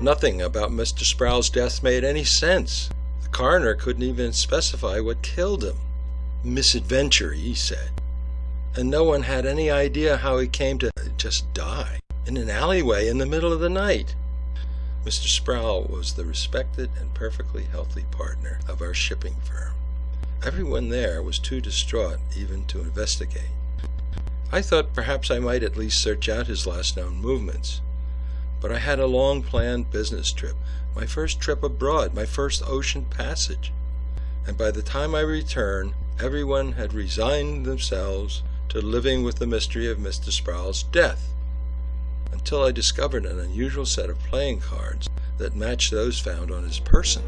Nothing about Mr. Sproul's death made any sense. The coroner couldn't even specify what killed him. Misadventure, he said. And no one had any idea how he came to just die in an alleyway in the middle of the night. Mr. Sproul was the respected and perfectly healthy partner of our shipping firm. Everyone there was too distraught even to investigate. I thought perhaps I might at least search out his last known movements. But I had a long planned business trip, my first trip abroad, my first ocean passage. And by the time I returned, everyone had resigned themselves to living with the mystery of Mr. Sproul's death until I discovered an unusual set of playing cards that matched those found on his person.